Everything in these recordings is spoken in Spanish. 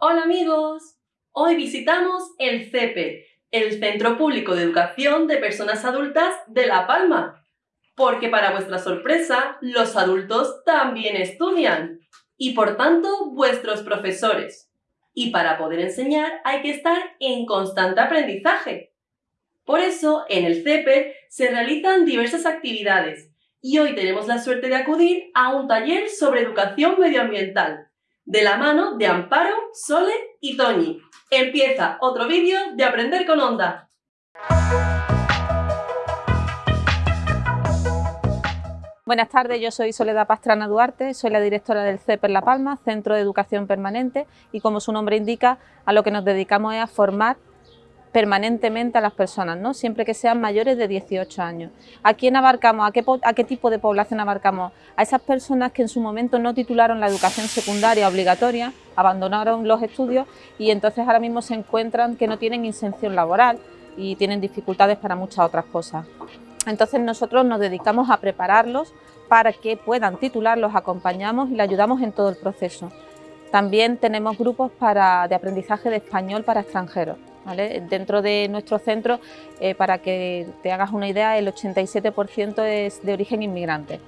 Hola amigos, hoy visitamos el CEPE, el Centro Público de Educación de Personas Adultas de La Palma, porque para vuestra sorpresa, los adultos también estudian y por tanto vuestros profesores. Y para poder enseñar hay que estar en constante aprendizaje. Por eso, en el CEPE se realizan diversas actividades y hoy tenemos la suerte de acudir a un taller sobre educación medioambiental de la mano de Amparo, Sole y Toñi. Empieza otro vídeo de Aprender con Onda. Buenas tardes, yo soy Soledad Pastrana Duarte, soy la directora del CEPER La Palma, Centro de Educación Permanente, y como su nombre indica, a lo que nos dedicamos es a formar permanentemente a las personas, ¿no? siempre que sean mayores de 18 años. ¿A quién abarcamos? ¿A qué, ¿A qué tipo de población abarcamos? A esas personas que en su momento no titularon la educación secundaria obligatoria, abandonaron los estudios y entonces ahora mismo se encuentran que no tienen inserción laboral y tienen dificultades para muchas otras cosas. Entonces nosotros nos dedicamos a prepararlos para que puedan titular, los acompañamos y les ayudamos en todo el proceso. También tenemos grupos de aprendizaje de español para extranjeros. Dentro de nuestro centro, eh, para que te hagas una idea, el 87% es de origen inmigrante.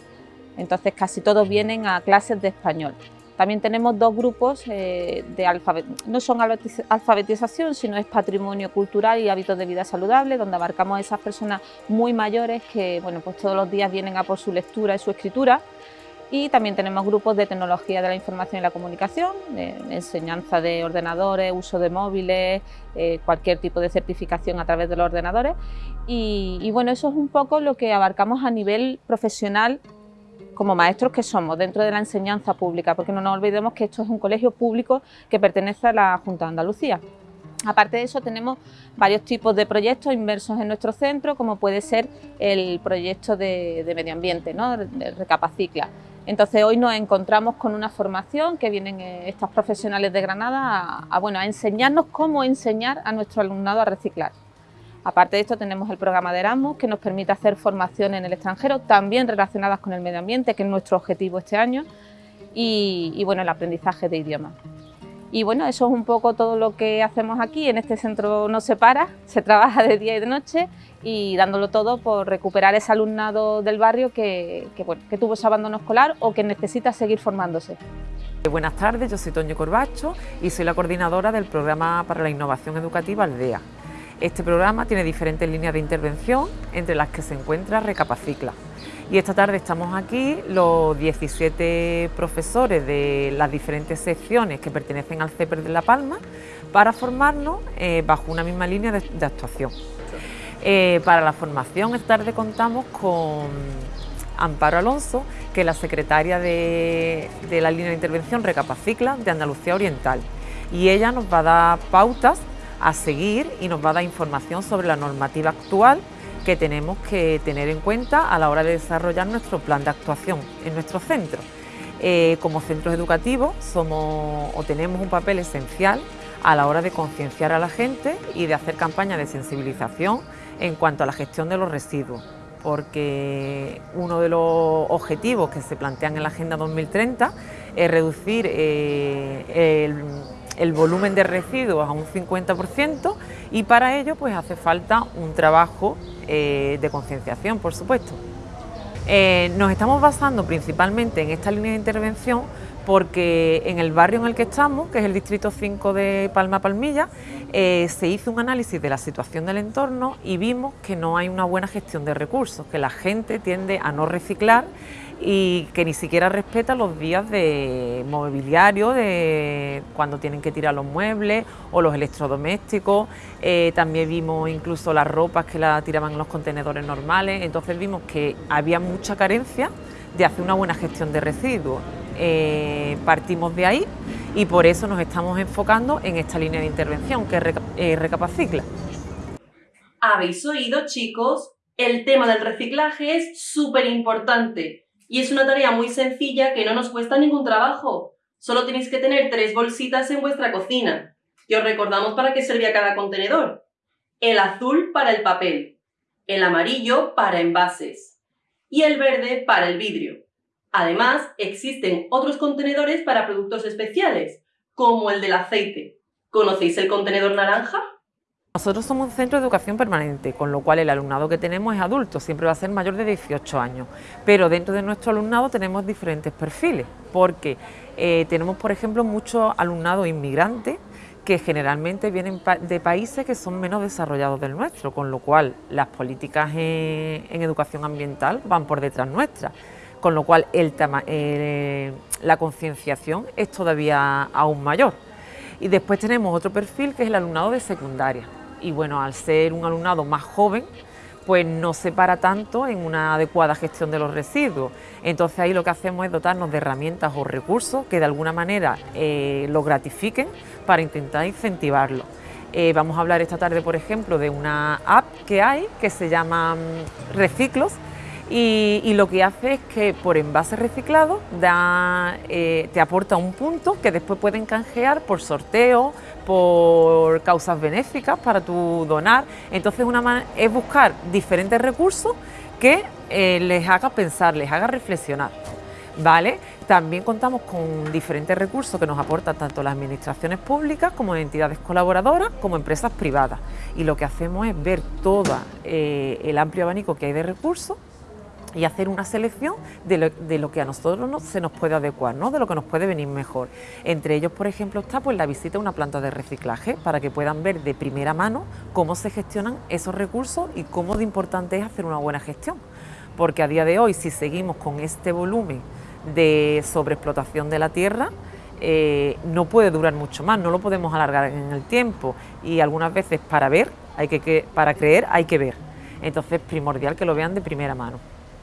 Entonces casi todos vienen a clases de español. También tenemos dos grupos eh, de alfabetización, no son alfabetización, sino es patrimonio cultural y hábitos de vida saludable, donde abarcamos a esas personas muy mayores que bueno, pues todos los días vienen a por su lectura y su escritura y también tenemos grupos de tecnología de la información y la comunicación, enseñanza de ordenadores, uso de móviles, eh, cualquier tipo de certificación a través de los ordenadores. Y, bueno, eso es un poco lo que abarcamos a nivel profesional como maestros que somos dentro de la enseñanza pública, porque no nos olvidemos que esto es un colegio público que pertenece a la Junta de Andalucía. Aparte de eso tenemos varios tipos de proyectos inmersos en nuestro centro, como puede ser el proyecto de, medio ambiente, ¿no? Recapacicla. Entonces hoy nos encontramos con una formación que vienen eh, estas profesionales de Granada a, bueno, a enseñarnos cómo enseñar a nuestro alumnado a reciclar. Aparte de esto tenemos el programa de Erasmus que nos permite hacer formación en el extranjero, también relacionadas con el medio ambiente, que es nuestro objetivo este año, y, y bueno, el aprendizaje de idiomas. Y bueno, eso es un poco todo lo que hacemos aquí. En este centro no se para, se trabaja de día y de noche y dándolo todo por recuperar ese alumnado del barrio que, que, tuvo ese abandono escolar o que necesita seguir formándose. Buenas tardes, yo soy Toño Corbacho y soy la coordinadora del Programa para la Innovación Educativa Aldea. Este programa tiene diferentes líneas de intervención, entre las que se encuentra Recapacicla. Y esta tarde estamos aquí los 17 profesores de las diferentes secciones que pertenecen al CEPER de La Palma para formarnos eh, bajo una misma línea de, actuación. Eh, para la formación esta tarde contamos con Amparo Alonso, que es la secretaria de, de la línea de intervención Recapacicla de Andalucía Oriental. Y ella nos va a dar pautas a seguir y nos va a dar información sobre la normativa actual que tenemos que tener en cuenta a la hora de desarrollar nuestro plan de actuación en nuestro centro. Eh, como centros educativos somos o tenemos un papel esencial a la hora de concienciar a la gente y de hacer campañas de sensibilización en cuanto a la gestión de los residuos, porque uno de los objetivos que se plantean en la Agenda 2030 es reducir eh, el el volumen de residuos a un 50% y para ello pues hace falta un trabajo eh, de concienciación, por supuesto. Eh, nos estamos basando principalmente en esta línea de intervención porque en el barrio en el que estamos, que es el distrito 5 de Palma Palmilla, eh, se hizo un análisis de la situación del entorno y vimos que no hay una buena gestión de recursos, que la gente tiende a no reciclar y que ni siquiera respeta los días de mobiliario, de cuando tienen que tirar los muebles o los electrodomésticos. Eh, también vimos incluso las ropas que la tiraban en los contenedores normales. Entonces vimos que había mucha carencia de hacer una buena gestión de residuos. Eh, partimos de ahí y por eso nos estamos enfocando en esta línea de intervención que es eh. ¿Habéis oído, chicos? El tema del reciclaje es súper importante y es una tarea muy sencilla que no nos cuesta ningún trabajo. Solo tenéis que tener tres bolsitas en vuestra cocina. Y os recordamos para qué servía cada contenedor. El azul para el papel, el amarillo para envases y el verde para el vidrio. Además, existen otros contenedores para productos especiales, como el del aceite. ¿Conocéis el contenedor naranja? Nosotros somos un centro de educación permanente, con lo cual el alumnado que tenemos es adulto, siempre va a ser mayor de 18 años. Pero dentro de nuestro alumnado tenemos diferentes perfiles, porque eh, tenemos, por ejemplo, mucho alumnado inmigrante que generalmente vienen de países que son menos desarrollados del nuestro, con lo cual las políticas en, educación ambiental van por detrás nuestras, con lo cual el, la concienciación es todavía aún mayor. Y después tenemos otro perfil que es el alumnado de secundaria y bueno, al ser un alumnado más joven, pues no se para tanto en una adecuada gestión de los residuos. Entonces ahí lo que hacemos es dotarnos de herramientas o recursos que de alguna manera eh, lo gratifiquen para intentar incentivarlo. Eh, vamos a hablar esta tarde, por ejemplo, de una app que hay que se llama mm, Reciclos, y, lo que hace es que por envase reciclado eh, te aporta un punto que después pueden canjear por sorteo, por causas benéficas para tu donar. Entonces una es buscar diferentes recursos que eh, les haga pensar, les haga reflexionar. ¿Vale? También contamos con diferentes recursos que nos aportan tanto las administraciones públicas como entidades colaboradoras como empresas privadas. Y lo que hacemos es ver todo eh, el amplio abanico que hay de recursos y hacer una selección de lo, que a nosotros se nos puede adecuar, ¿no? de lo que nos puede venir mejor. Entre ellos, por ejemplo, está pues, la visita a una planta de reciclaje para que puedan ver de primera mano cómo se gestionan esos recursos y cómo de importante es hacer una buena gestión. Porque a día de hoy, si seguimos con este volumen de sobreexplotación de la tierra, eh, no puede durar mucho más, no lo podemos alargar en el tiempo y algunas veces para ver, hay que, para creer hay que ver. Entonces es primordial que lo vean de primera mano.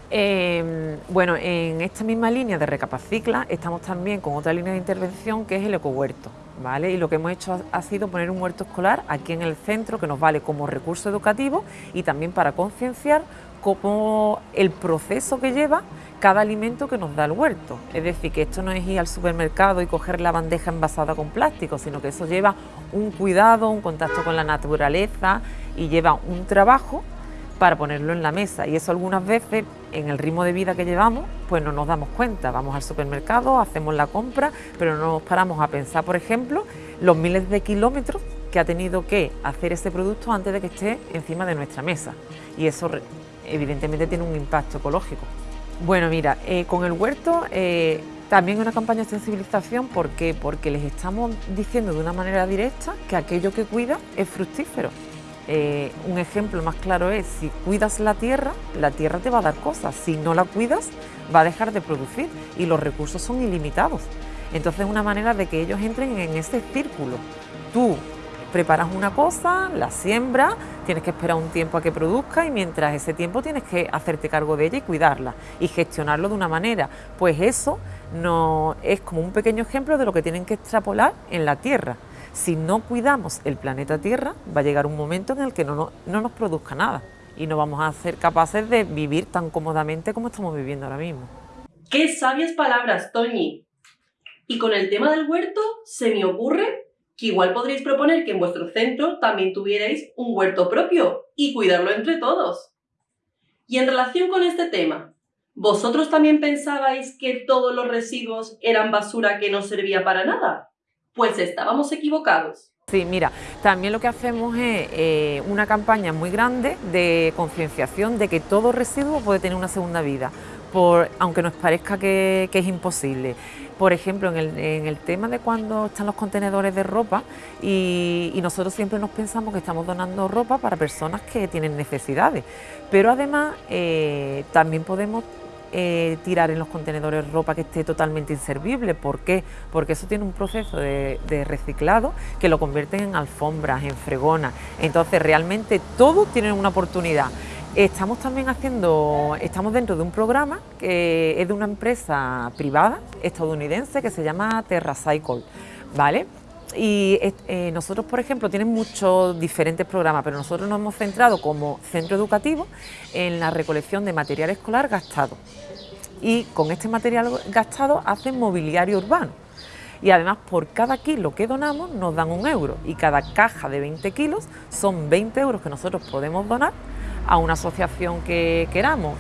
Em, bueno, en esta misma línea de Recapacicla estamos también con otra línea de intervención que es el ecohuerto, ¿vale? Y lo que hemos hecho ha, sido poner un huerto escolar aquí en el centro que nos vale como recurso educativo y también para concienciar cómo el proceso que lleva cada alimento que nos da el huerto. Es decir, que esto no es ir al supermercado y coger la bandeja envasada con plástico, sino que eso lleva un cuidado, un contacto con la naturaleza y lleva un trabajo para ponerlo en la mesa. Y eso algunas veces en el ritmo de vida que llevamos pues no nos damos cuenta, vamos al supermercado, hacemos la compra, pero no nos paramos a pensar, por ejemplo, los miles de kilómetros que ha tenido que hacer ese producto antes de que esté encima de nuestra mesa. Y eso evidentemente tiene un impacto ecológico. Bueno, mira, eh, con el huerto eh, también una campaña de sensibilización, ¿por qué? Porque les estamos diciendo de una manera directa que aquello que cuida es fructífero eh, un ejemplo más claro es, si cuidas la tierra, la tierra te va a dar cosas, si no la cuidas, va a dejar de producir y los recursos son ilimitados. Entonces es una manera de que ellos entren en ese círculo. Tú preparas una cosa, la siembras, tienes que esperar un tiempo a que produzca y mientras ese tiempo tienes que hacerte cargo de ella y cuidarla y gestionarlo de una manera. Pues eso no es como un pequeño ejemplo de lo que tienen que extrapolar en la tierra. Si no cuidamos el planeta Tierra, va a llegar un momento en el que no, nos produzca nada y no vamos a ser capaces de vivir tan cómodamente como estamos viviendo ahora mismo. ¡Qué sabias palabras, Toñi! Y con el tema del huerto, se me ocurre que igual podréis proponer que en vuestro centro también tuvierais un huerto propio y cuidarlo entre todos. Y en relación con este tema, ¿vosotros también pensabais que todos los residuos eran basura que no servía para nada? Pues estábamos equivocados. Sí, mira, también lo que hacemos es eh, una campaña muy grande de concienciación de que todo residuo puede tener una segunda vida, aunque nos parezca que, es imposible. Por ejemplo, en el, tema de cuando están los contenedores de ropa y, nosotros siempre nos pensamos que estamos donando ropa para personas que tienen necesidades, pero además eh, también podemos eh, tirar en los contenedores ropa que esté totalmente inservible. ¿Por qué? Porque eso tiene un proceso de, reciclado que lo convierten en alfombras, en fregonas. Entonces realmente todos tienen una oportunidad. Estamos también haciendo, estamos dentro de un programa que es de una empresa privada estadounidense que se llama TerraCycle, ¿vale? Y eh, nosotros, por ejemplo, tienen muchos diferentes programas, pero nosotros nos hemos centrado como centro educativo en la recolección de material escolar gastado. Y con este material gastado hacen mobiliario urbano. Y además por cada kilo que donamos nos dan un euro y cada caja de 20 kilos son 20 euros que nosotros podemos donar a una asociación que queramos.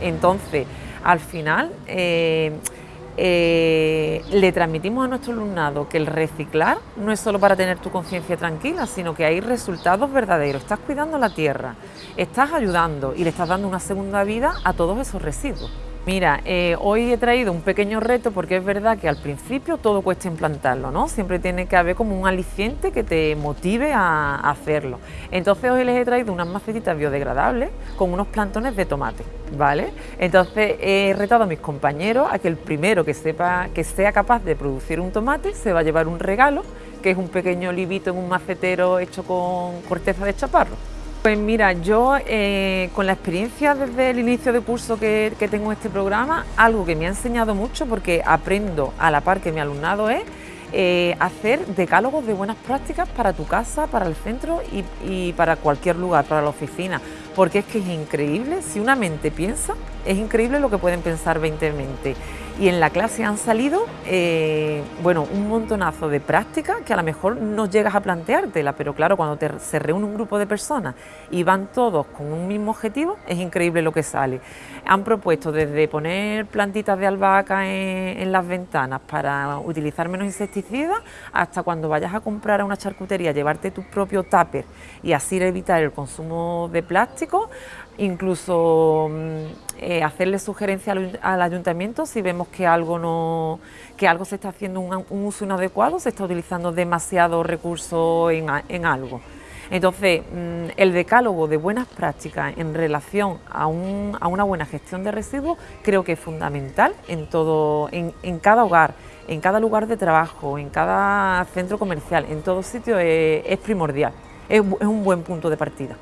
Entonces, al final... Eh, eh, le transmitimos a nuestro alumnado que el reciclar no es solo para tener tu conciencia tranquila, sino que hay resultados verdaderos. Estás cuidando la tierra, estás ayudando y le estás dando una segunda vida a todos esos residuos. Mira, eh, hoy he traído un pequeño reto porque es verdad que al principio todo cuesta implantarlo, ¿no? Siempre tiene que haber como un aliciente que te motive a, hacerlo. Entonces hoy les he traído unas macetitas biodegradables con unos plantones de tomate, ¿vale? Entonces he retado a mis compañeros a que el primero que sepa, que sea capaz de producir un tomate se va a llevar un regalo, que es un pequeño libito en un macetero hecho con corteza de chaparro. Pues mira, yo eh, con la experiencia desde el inicio de curso que, tengo en este programa, algo que me ha enseñado mucho porque aprendo a la par que mi alumnado es eh, hacer decálogos de buenas prácticas para tu casa, para el centro y, y, para cualquier lugar, para la oficina, porque es que es increíble, si una mente piensa, es increíble lo que pueden pensar 20 mentes y en la clase han salido eh, bueno, un montonazo de prácticas que a lo mejor no llegas a planteártela, pero claro, cuando se reúne un grupo de personas y van todos con un mismo objetivo, es increíble lo que sale. Han propuesto desde poner plantitas de albahaca en, las ventanas para utilizar menos insecticidas, hasta cuando vayas a comprar a una charcutería, llevarte tu propio tupper y así evitar el consumo de plástico, incluso mm, eh, hacerle sugerencia al, ayuntamiento si vemos que algo no que algo se está haciendo un, uso inadecuado, se está utilizando demasiado recurso en, algo. Entonces, mm, el decálogo de buenas prácticas en relación a, una buena gestión de residuos creo que es fundamental en, todo, en, cada hogar, en cada lugar de trabajo, en cada centro comercial, en todo sitio es, primordial, es un buen punto de partida.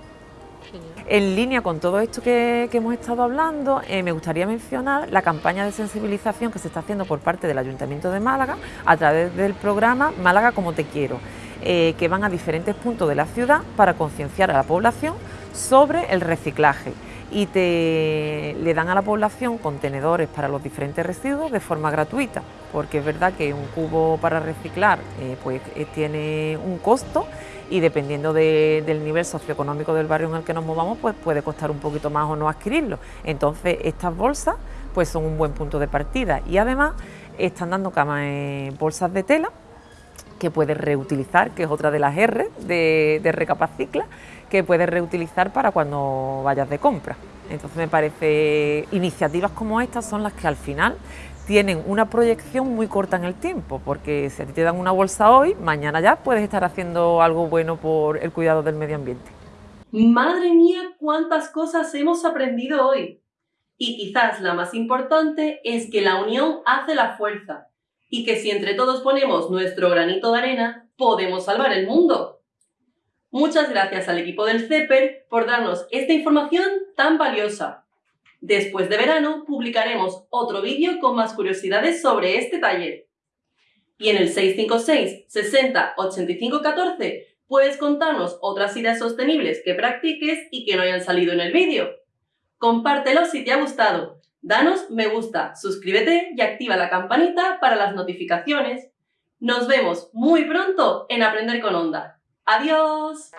En línea con todo esto que, hemos estado hablando, eh, me gustaría mencionar la campaña de sensibilización que se está haciendo por parte del Ayuntamiento de Málaga a través del programa Málaga como te quiero, eh, que van a diferentes puntos de la ciudad para concienciar a la población sobre el reciclaje. Y te, le dan a la población contenedores para los diferentes residuos de forma gratuita, porque es verdad que un cubo para reciclar eh, pues, tiene un costo y dependiendo del nivel socioeconómico del barrio en el que nos movamos, pues puede costar un poquito más o no adquirirlo. Entonces estas bolsas pues son un buen punto de partida y además están dando camas en bolsas de tela que puedes reutilizar, que es otra de las R de, de Recapacicla, que puedes reutilizar para cuando vayas de compra. Entonces me parece iniciativas como estas son las que al final tienen una proyección muy corta en el tiempo, porque si a ti te dan una bolsa hoy, mañana ya puedes estar haciendo algo bueno por el cuidado del medio ambiente. Madre mía, cuántas cosas hemos aprendido hoy. Y quizás la más importante es que la unión hace la fuerza y que si entre todos ponemos nuestro granito de arena, podemos salvar el mundo. Muchas gracias al equipo del CEPER por darnos esta información tan valiosa. Después de verano publicaremos otro vídeo con más curiosidades sobre este taller. Y en el 656 60 85 14 puedes contarnos otras ideas sostenibles que practiques y que no hayan salido en el vídeo. Compártelo si te ha gustado, danos me gusta, suscríbete y activa la campanita para las notificaciones. Nos vemos muy pronto en Aprender con Onda. ¡Adiós!